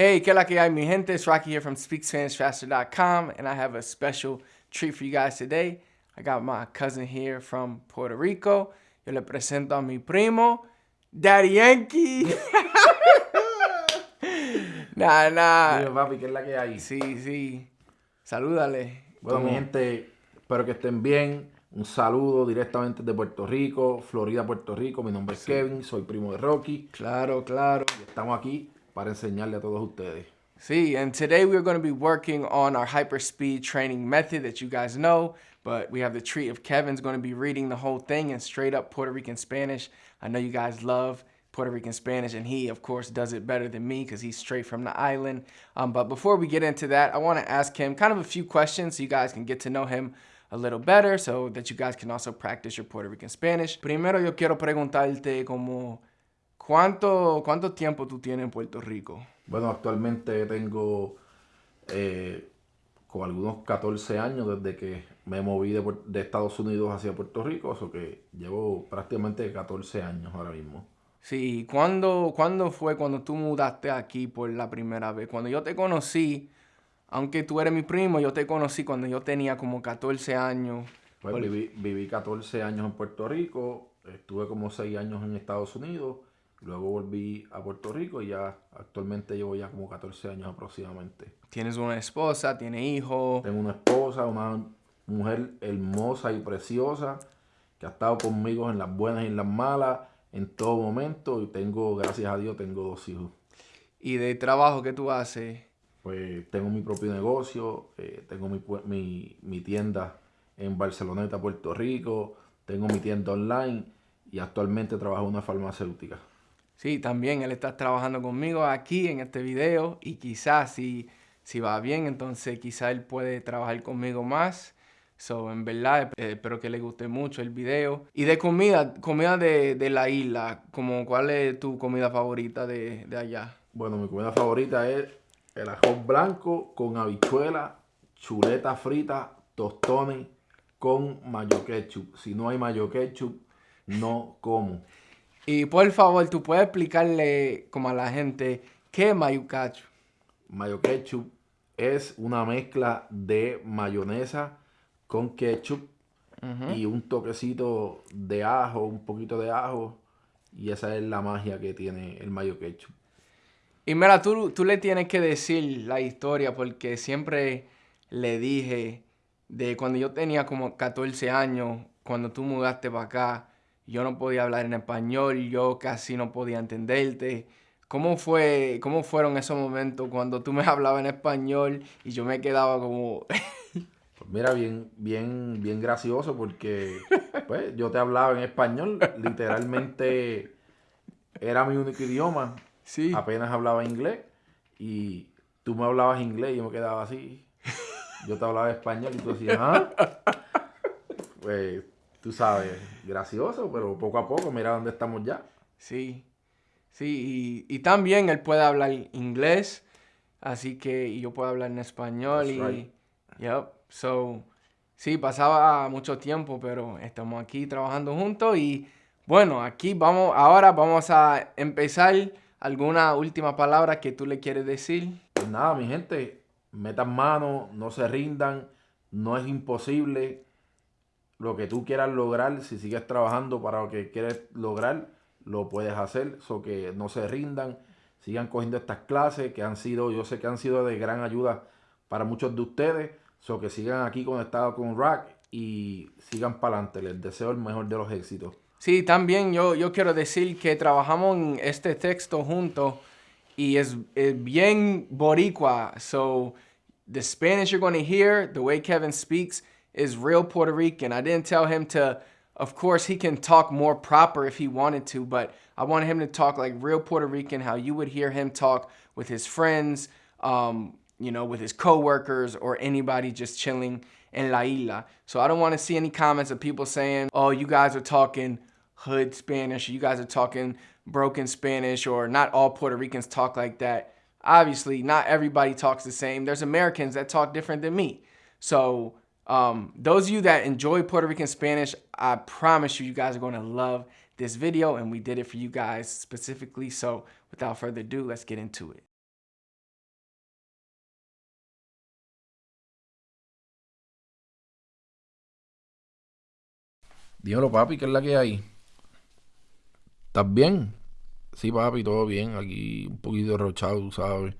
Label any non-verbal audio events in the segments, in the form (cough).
Hey, que la que hay, mi gente? It's Rocky here from SpeakSpanishFaster.com, and I have a special treat for you guys today. I got my cousin here from Puerto Rico. Yo le presento a mi primo, Daddy Yankee. (laughs) nah, nah. Papi, ¿qué es la que hay? Sí, sí. Salúdale. Bueno, mi gente, espero que estén bien. Un saludo directamente de Puerto Rico, Florida, Puerto Rico. Mi nombre es Kevin, soy primo de Rocky. Claro, claro. Y estamos aquí para enseñarle a todos ustedes. See, and today we're going to be working on our hyperspeed training method that you guys know, but we have the treat of Kevin's going to be reading the whole thing in straight up Puerto Rican Spanish. I know you guys love Puerto Rican Spanish, and he, of course, does it better than me because he's straight from the island. Um, but before we get into that, I want to ask him kind of a few questions so you guys can get to know him a little better so that you guys can also practice your Puerto Rican Spanish. Primero yo quiero preguntarte como, ¿cuánto, cuánto tiempo tú tienes en Puerto Rico? Bueno, actualmente tengo eh, con algunos 14 años desde que me moví de, de Estados Unidos hacia Puerto Rico, eso que llevo prácticamente 14 años ahora mismo. Sí, ¿cuándo, ¿cuándo fue cuando tú mudaste aquí por la primera vez? Cuando yo te conocí, aunque tú eres mi primo, yo te conocí cuando yo tenía como 14 años. Pues viví, viví 14 años en Puerto Rico, estuve como 6 años en Estados Unidos, luego volví a Puerto Rico y ya actualmente llevo ya como 14 años aproximadamente. Tienes una esposa, tienes hijos. Tengo una esposa, una mujer hermosa y preciosa que ha estado conmigo en las buenas y en las malas, en todo momento y tengo, gracias a Dios, tengo dos hijos. Y de trabajo que tú haces. Pues tengo mi propio negocio, eh, tengo mi, mi, mi tienda en Barceloneta, Puerto Rico, tengo mi tienda online y actualmente trabajo en una farmacéutica. Sí, también él está trabajando conmigo aquí en este video y quizás si, si va bien, entonces quizás él puede trabajar conmigo más. So, en verdad, eh, espero que le guste mucho el video. Y de comida, comida de, de la isla, como cuál es tu comida favorita de, de allá? Bueno, mi comida favorita es el arroz blanco con habichuela, chuleta frita, tostones con mayo ketchup. Si no hay mayo ketchup, no como. Y por favor, tú puedes explicarle como a la gente qué es mayucacho. Mayo ketchup es una mezcla de mayonesa con ketchup y un toquecito de ajo, un poquito de ajo. Y esa es la magia que tiene el mayo ketchup. Y mira, tú, tú le tienes que decir la historia porque siempre le dije de cuando yo tenía como 14 años, cuando tú mudaste para acá, yo no podía hablar en español, yo casi no podía entenderte. ¿Cómo fue, cómo fueron esos momentos cuando tú me (laughs) hablabas en español y yo me quedaba como... (laughs) Pues mira, bien, bien, bien gracioso porque pues, yo te hablaba en español, literalmente era mi único idioma, sí, apenas hablaba inglés y tú me hablabas inglés y yo me quedaba así. Yo te hablaba español y tú decías, ¿ah? Pues tú sabes, gracioso, pero poco a poco, mira dónde estamos ya. sí, sí. Y, y también él puede hablar inglés, así que y yo puedo hablar en español That's y... right. Yep. So, sí, pasaba mucho tiempo, pero estamos aquí trabajando juntos y bueno, aquí vamos, ahora vamos a empezar alguna última palabra que tú le quieres decir. Pues nada, mi gente, metan mano, no se rindan, no es imposible. Lo que tú quieras lograr, si sigues trabajando para lo que quieres lograr, lo puedes hacer. So que no se rindan, sigan cogiendo estas clases que han sido, yo sé que han sido de gran ayuda para muchos de ustedes. So que sigan aquí conectados con Rack y sigan para adelante. Les deseo el mejor de los éxitos. Sí, también yo, yo quiero decir que trabajamos en este texto juntos y es, es bien boricua. So, the Spanish you're going to hear, the way Kevin speaks, is real Puerto Rican. I didn't tell him to, of course, he can talk more proper if he wanted to, but I wanted him to talk like real Puerto Rican, how you would hear him talk with his friends, um, you know, with his coworkers or anybody just chilling in La Isla. So I don't want to see any comments of people saying, oh, you guys are talking hood Spanish, you guys are talking broken Spanish, or not all Puerto Ricans talk like that. Obviously, not everybody talks the same. There's Americans that talk different than me. So, um, those of you that enjoy Puerto Rican Spanish, I promise you, you guys are going to love this video and we did it for you guys specifically. So without further ado, let's get into it. Dímelo, papi, ¿qué es la que hay? ¿Estás bien? Sí, papi, todo bien. Aquí un poquito rochado, sabes.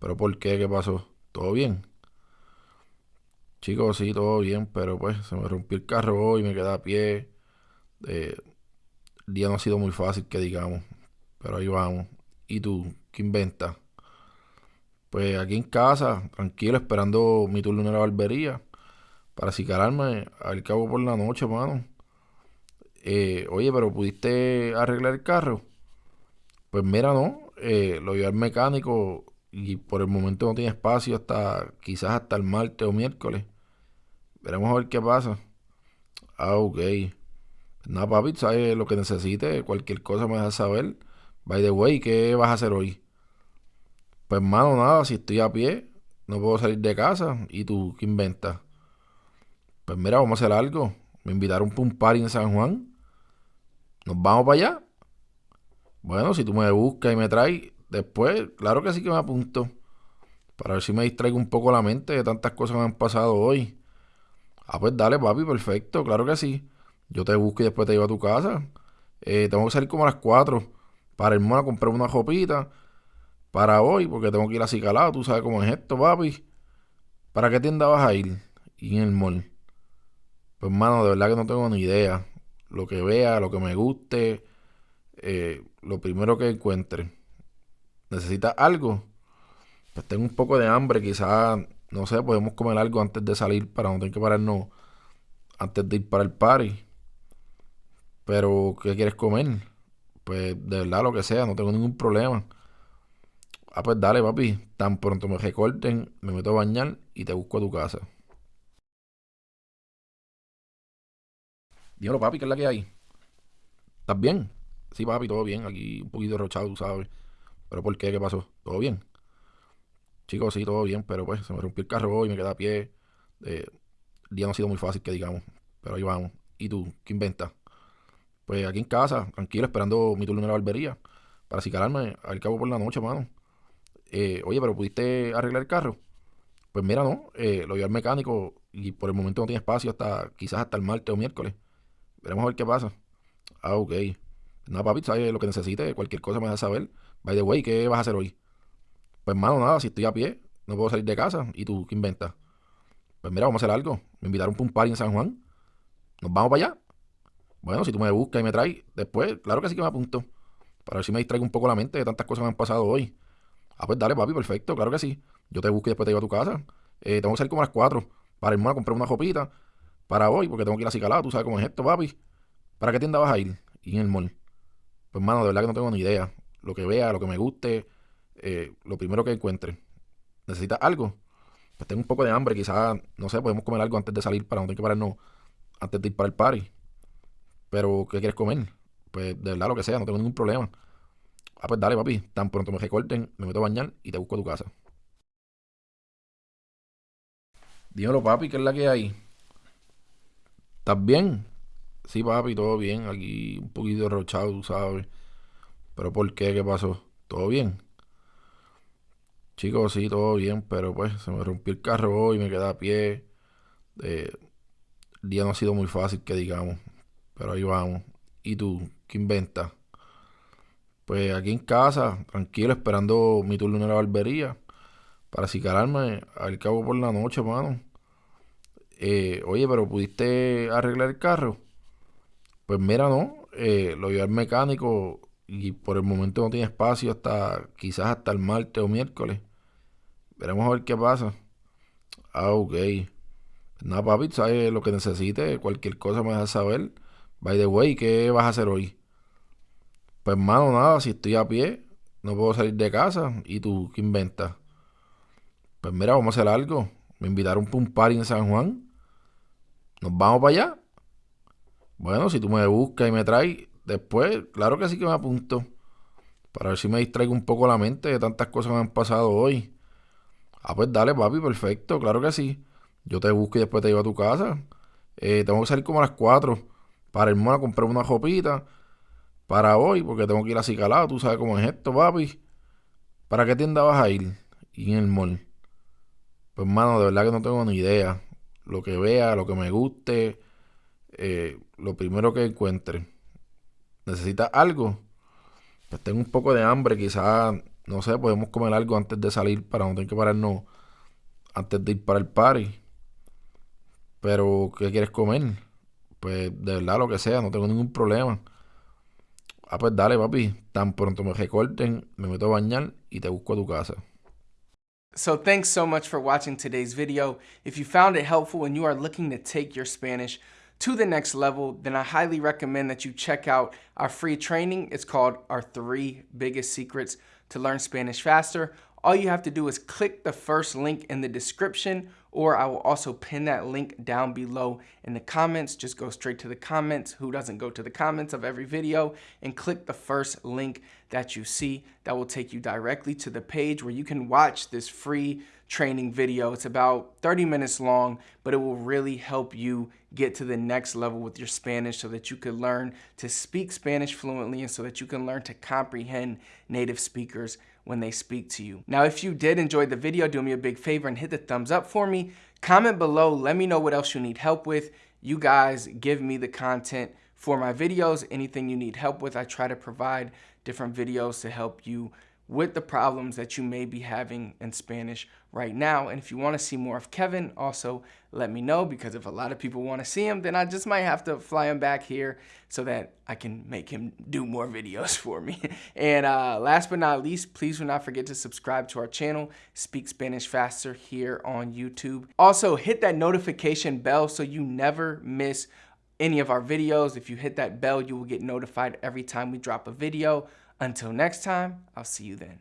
¿Pero por qué? ¿Qué pasó? ¿Todo bien? Chicos, sí, todo bien, pero pues se me rompió el carro hoy, me quedé a pie. Eh, el día no ha sido muy fácil, que digamos. Pero ahí vamos. ¿Y tú? ¿Qué inventas? Pues aquí en casa, tranquilo, esperando mi turno en la barbería. Para acicalarme al cabo por la noche, mano. Eh, oye, pero ¿pudiste arreglar el carro? Pues mira, no. Eh, lo llevé al mecánico y por el momento no tiene espacio hasta quizás hasta el martes o miércoles. Veremos a ver qué pasa. Ah, ok. Nada, papi, sabes lo que necesite. Cualquier cosa me dejas saber. By the way, ¿qué vas a hacer hoy? Pues, mano, nada, si estoy a pie, no puedo salir de casa. ¿Y tú qué inventas? Pues mira, vamos a hacer algo. Me invitaron para un party en San Juan. ¿Nos vamos para allá? Bueno, si tú me buscas y me traes después, claro que sí que me apunto. Para ver si me distraigo un poco la mente de tantas cosas que me han pasado hoy. Ah, pues dale, papi, perfecto, claro que sí. Yo te busco y después te llevo a tu casa. Eh, tengo que salir como a las 4 para irme a comprar una jopita para hoy, porque tengo que ir a Cicalado, tú sabes cómo es esto, papi. ¿Para qué tienda vas a ir? Y en el mall. Pues, mano, de verdad que no tengo ni idea. Lo que vea, lo que me guste, eh, lo primero que encuentre. ¿Necesitas algo? Pues tengo un poco de hambre, quizás, no sé, podemos comer algo antes de salir para no tener que pararnos antes de ir para el party. Pero, ¿qué quieres comer? Pues de verdad, lo que sea, no tengo ningún problema. Ah, pues dale, papi. Tan pronto me recorten, me meto a bañar y te busco a tu casa. Dímelo, papi, ¿qué es la que hay? ¿Estás bien? Sí, papi, todo bien. Aquí un poquito derrochado, tú sabes. ¿Pero por qué? ¿Qué pasó? ¿Todo bien? Chicos, sí, todo bien, pero pues se me rompió el carro hoy, me quedé a pie. Eh, el día no ha sido muy fácil, que digamos. Pero ahí vamos. ¿Y tú? ¿Qué inventas? Pues aquí en casa, tranquilo, esperando mi turno en la barbería. Para acicalarme al cabo por la noche, mano. Eh, oye, pero ¿pudiste arreglar el carro? Pues mira, no. Eh, lo llevé al mecánico y por el momento no tiene espacio hasta quizás hasta el martes o miércoles. Veremos a ver qué pasa. Ah, ok. Nada, papi, sabes lo que necesite. Cualquier cosa me dejas saber. By the way, ¿qué vas a hacer hoy? Pues, mano, nada. Si estoy a pie, no puedo salir de casa. ¿Y tú qué inventas? Pues mira, vamos a hacer algo. Me invitaron para un party en San Juan. ¿Nos vamos para allá? Bueno, si tú me buscas y me traes después, claro que sí que me apunto. Para ver si me distraigo un poco la mente de tantas cosas que me han pasado hoy. Ah, pues dale, papi, perfecto, claro que sí. Yo te busco y después te llevo a tu casa. Eh, tengo que salir como a las 4 para irme a comprar una jopita para hoy, porque tengo que ir a Cicalá, tú sabes cómo es esto, papi. ¿Para qué tienda vas a ir? Y en el mall. Pues, mano, de verdad que no tengo ni idea. Lo que vea, lo que me guste, eh, lo primero que encuentre. ¿Necesitas algo? Pues tengo un poco de hambre, quizás, no sé, podemos comer algo antes de salir para no tener que pararnos antes de ir para el party. Pero, ¿qué quieres comer? Pues, de verdad, lo que sea, no tengo ningún problema. Ah, pues dale, papi. Tan pronto me recorten, me meto a bañar y te busco a tu casa. Dímelo, papi, ¿qué es la que hay? ¿Estás bien? Sí, papi, todo bien. Aquí un poquito derrochado, tú sabes. ¿Pero por qué? ¿Qué pasó? ¿Todo bien? Chicos, sí, todo bien, pero pues se me rompió el carro hoy, me quedé a pie. Eh, el día no ha sido muy fácil, que digamos. Pero ahí vamos. ¿Y tú? ¿Qué inventas? Pues aquí en casa, tranquilo, esperando mi turno en la barbería. Para acicalarme al cabo por la noche, mano. Eh, oye, pero ¿pudiste arreglar el carro? Pues mira, no. Eh, lo llevé al mecánico y por el momento no tiene espacio hasta quizás hasta el martes o miércoles. Veremos a ver qué pasa. Ah, ok. Nada, papi, sabes lo que necesite. Cualquier cosa me dejas saber. By the way, ¿qué vas a hacer hoy? Pues, mano, nada. Si estoy a pie, no puedo salir de casa. ¿Y tú qué inventas? Pues mira, vamos a hacer algo. Me invitaron para un party en San Juan. ¿Nos vamos para allá? Bueno, si tú me buscas y me traes después, claro que sí que me apunto. Para ver si me distraigo un poco la mente de tantas cosas que me han pasado hoy. Ah, pues dale, papi, perfecto, claro que sí. Yo te busco y después te llevo a tu casa. Eh, tengo que salir como a las 4 para irme a comprar una jopita para hoy, porque tengo que ir a Cicalado, tú sabes cómo es esto, papi. ¿Para qué tienda vas a ir? Y en el mall. Pues, mano, de verdad que no tengo ni idea. Lo que vea, lo que me guste, eh, lo primero que encuentre. ¿Necesita algo? Pues tengo un poco de hambre, quizás, no sé, podemos comer algo antes de salir para no tener que pararnos antes de ir para el party. Pero, ¿qué quieres comer? Pues de verdad lo que sea, no tengo ningún problema. Ah, pues dale, papi. Tan pronto me recorten, me meto a bañar y te busco a tu casa. So thanks so much for watching today's video. If you found it helpful and you are looking to take your Spanish to the next level, then I highly recommend that you check out our free training. It's called Our Three Biggest Secrets to Learn Spanish Faster. All you have to do is click the first link in the description or I will also pin that link down below in the comments. Just go straight to the comments. Who doesn't go to the comments of every video and click the first link that you see. That will take you directly to the page where you can watch this free training video. It's about 30 minutes long, but it will really help you get to the next level with your Spanish so that you can learn to speak Spanish fluently and so that you can learn to comprehend native speakers when they speak to you. Now, if you did enjoy the video, do me a big favor and hit the thumbs up for me. Comment below, let me know what else you need help with. You guys give me the content for my videos. Anything you need help with, I try to provide different videos to help you with the problems that you may be having in Spanish right now. And if you want to see more of Kevin, also let me know because if a lot of people want to see him, then I just might have to fly him back here so that I can make him do more videos (laughs) for me. And uh, last but not least, please do not forget to subscribe to our channel, Speak Spanish Faster here on YouTube. Also, hit that notification bell so you never miss any of our videos. If you hit that bell, you will get notified every time we drop a video. Until next time, I'll see you then.